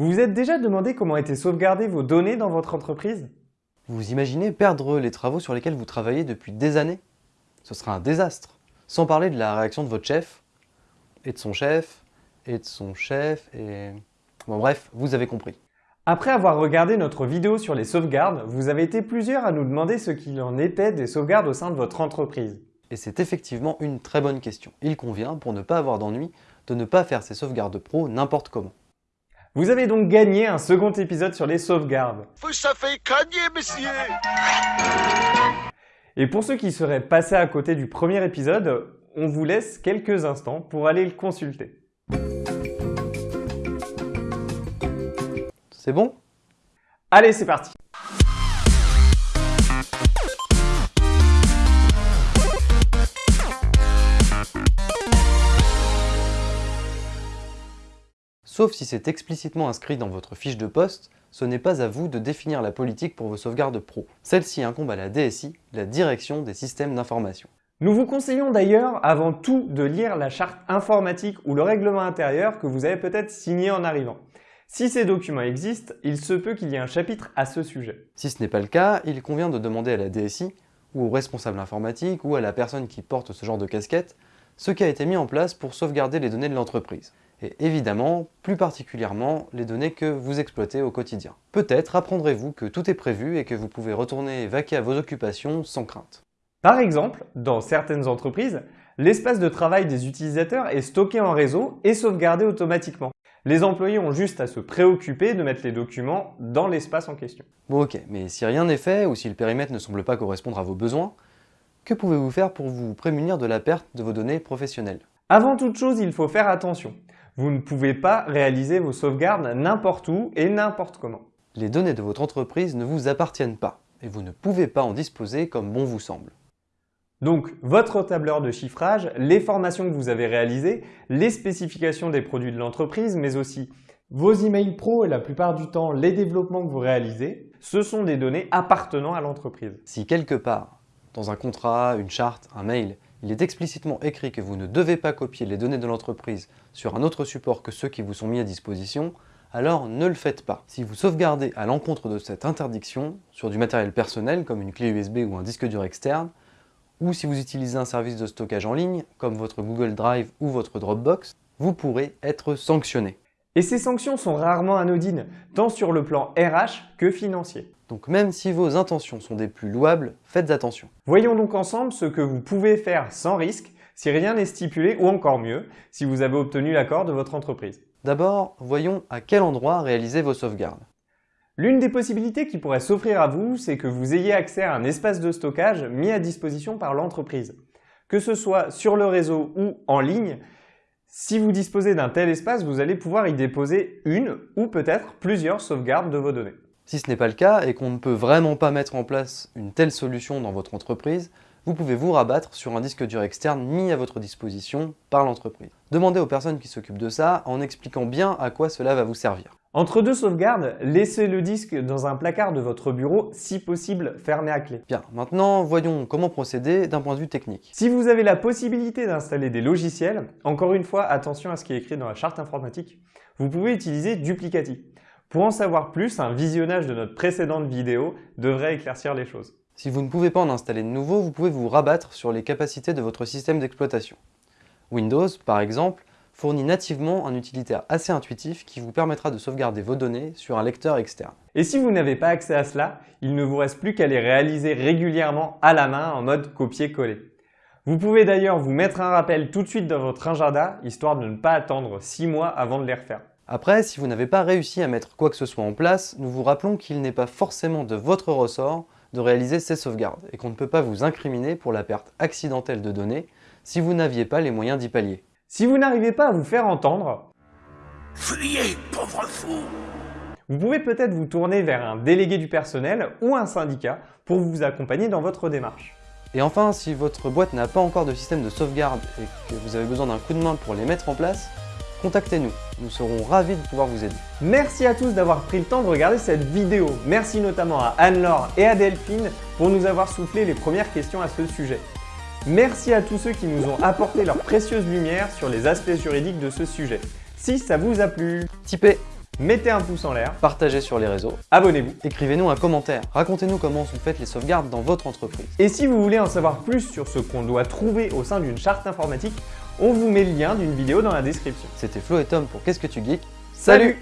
Vous vous êtes déjà demandé comment étaient sauvegardées vos données dans votre entreprise? Vous imaginez perdre les travaux sur lesquels vous travaillez depuis des années? Ce sera un désastre. Sans parler de la réaction de votre chef, et de son chef, et de son chef, et... Bon bref, vous avez compris. Après avoir regardé notre vidéo sur les sauvegardes, vous avez été plusieurs à nous demander ce qu'il en était des sauvegardes au sein de votre entreprise. Et c'est effectivement une très bonne question. Il convient, pour ne pas avoir d'ennui, de ne pas faire ces sauvegardes pro n'importe comment. Vous avez donc gagné un second épisode sur les sauvegardes. Vous savez gagner, messieurs Et pour ceux qui seraient passés à côté du premier épisode, on vous laisse quelques instants pour aller le consulter. C'est bon? Allez, c'est parti Sauf si c'est explicitement inscrit dans votre fiche de poste, ce n'est pas à vous de définir la politique pour vos sauvegardes pro. Celle-ci incombe à la DSI, la Direction des Systèmes d'Information. Nous vous conseillons d'ailleurs avant tout de lire la charte informatique ou le règlement intérieur que vous avez peut-être signé en arrivant. Si ces documents existent, il se peut qu'il y ait un chapitre à ce sujet. Si ce n'est pas le cas, il convient de demander à la DSI, ou au responsable informatique, ou à la personne qui porte ce genre de casquette, ce qui a été mis en place pour sauvegarder les données de l'entreprise et évidemment, plus particulièrement, les données que vous exploitez au quotidien. Peut-être apprendrez-vous que tout est prévu et que vous pouvez retourner vaquer à vos occupations sans crainte. Par exemple, dans certaines entreprises, l'espace de travail des utilisateurs est stocké en réseau et sauvegardé automatiquement. Les employés ont juste à se préoccuper de mettre les documents dans l'espace en question. Bon ok, mais si rien n'est fait ou si le périmètre ne semble pas correspondre à vos besoins, que pouvez-vous faire pour vous prémunir de la perte de vos données professionnelles? Avant toute chose, il faut faire attention. Vous ne pouvez pas réaliser vos sauvegardes n'importe où et n'importe comment. Les données de votre entreprise ne vous appartiennent pas et vous ne pouvez pas en disposer comme bon vous semble. Donc, votre tableur de chiffrage, les formations que vous avez réalisées, les spécifications des produits de l'entreprise, mais aussi vos emails pro et la plupart du temps les développements que vous réalisez, ce sont des données appartenant à l'entreprise. Si quelque part, dans un contrat, une charte, un mail, il est explicitement écrit que vous ne devez pas copier les données de l'entreprise sur un autre support que ceux qui vous sont mis à disposition, alors ne le faites pas. Si vous sauvegardez à l'encontre de cette interdiction sur du matériel personnel comme une clé USB ou un disque dur externe, ou si vous utilisez un service de stockage en ligne comme votre Google Drive ou votre Dropbox, vous pourrez être sanctionné. Et ces sanctions sont rarement anodines, tant sur le plan RH que financier. Donc même si vos intentions sont des plus louables, faites attention. Voyons donc ensemble ce que vous pouvez faire sans risque si rien n'est stipulé ou encore mieux, si vous avez obtenu l'accord de votre entreprise. D'abord, voyons à quel endroit réaliser vos sauvegardes. L'une des possibilités qui pourrait s'offrir à vous, c'est que vous ayez accès à un espace de stockage mis à disposition par l'entreprise. Que ce soit sur le réseau ou en ligne, si vous disposez d'un tel espace, vous allez pouvoir y déposer une ou peut-être plusieurs sauvegardes de vos données. Si ce n'est pas le cas et qu'on ne peut vraiment pas mettre en place une telle solution dans votre entreprise, vous pouvez vous rabattre sur un disque dur externe mis à votre disposition par l'entreprise. Demandez aux personnes qui s'occupent de ça en expliquant bien à quoi cela va vous servir. Entre deux sauvegardes, laissez le disque dans un placard de votre bureau, si possible fermé à clé. Bien, maintenant voyons comment procéder d'un point de vue technique. Si vous avez la possibilité d'installer des logiciels, encore une fois attention à ce qui est écrit dans la charte informatique, vous pouvez utiliser Duplicati. Pour en savoir plus, un visionnage de notre précédente vidéo devrait éclaircir les choses. Si vous ne pouvez pas en installer de nouveau, vous pouvez vous rabattre sur les capacités de votre système d'exploitation. Windows, par exemple, fournit nativement un utilitaire assez intuitif qui vous permettra de sauvegarder vos données sur un lecteur externe. Et si vous n'avez pas accès à cela, il ne vous reste plus qu'à les réaliser régulièrement à la main en mode copier-coller. Vous pouvez d'ailleurs vous mettre un rappel tout de suite dans votre agenda, histoire de ne pas attendre 6 mois avant de les refaire. Après, si vous n'avez pas réussi à mettre quoi que ce soit en place, nous vous rappelons qu'il n'est pas forcément de votre ressort de réaliser ces sauvegardes et qu'on ne peut pas vous incriminer pour la perte accidentelle de données si vous n'aviez pas les moyens d'y pallier. Si vous n'arrivez pas à vous faire entendre, Fuyez, pauvre fou vous pouvez peut-être vous tourner vers un délégué du personnel ou un syndicat pour vous accompagner dans votre démarche. Et enfin, si votre boîte n'a pas encore de système de sauvegarde et que vous avez besoin d'un coup de main pour les mettre en place, contactez-nous, nous serons ravis de pouvoir vous aider. Merci à tous d'avoir pris le temps de regarder cette vidéo. Merci notamment à Anne-Laure et à Delphine pour nous avoir soufflé les premières questions à ce sujet. Merci à tous ceux qui nous ont apporté leur précieuse lumière sur les aspects juridiques de ce sujet. Si ça vous a plu, Tipez mettez un pouce en l'air, Partagez sur les réseaux, abonnez-vous. écrivez-nous un commentaire, racontez-nous comment sont faites les sauvegardes dans votre entreprise. Et si vous voulez en savoir plus sur ce qu'on doit trouver au sein d'une charte informatique, on vous met le lien d'une vidéo dans la description. C'était Flo et Tom pour Qu'est-ce que tu geeks? Salut